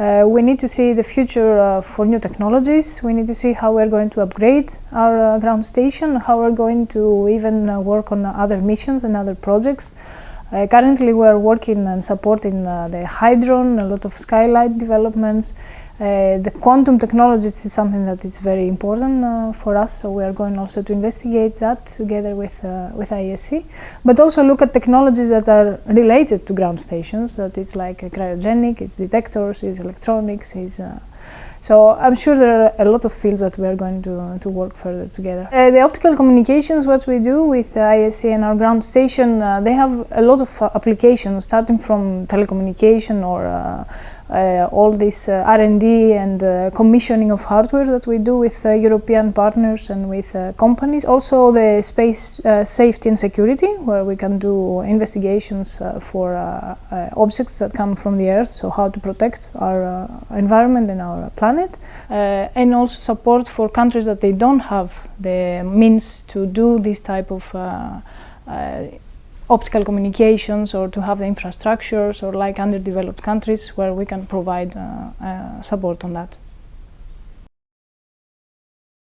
Uh, we need to see the future uh, for new technologies. We need to see how we're going to upgrade our uh, ground station, how we're going to even uh, work on other missions and other projects. Uh, currently, we are working and supporting uh, the HydRON, a lot of ScyLight developments. Uh, the quantum technologies is something that is very important uh, for us, so we are going also to investigate that together with uh, with ISC, but also look at technologies that are related to ground stations. That it's like cryogenic, it's detectors, it's electronics, it's uh, so I'm sure there are a lot of fields that we are going to, to work further together. Uh, the optical communications, what we do with ISC and our ground station, uh, they have a lot of uh, applications starting from telecommunication or uh, all this uh, R&D and uh, commissioning of hardware that we do with uh, European partners and with uh, companies. Also the space uh, safety and security where we can do investigations uh, for uh, uh, objects that come from the earth, so how to protect our uh, environment and our planet. Uh, and also support for countries that they don't have the means to do this type of uh, uh, optical communications or to have the infrastructures or like underdeveloped countries where we can provide uh, uh, support on that.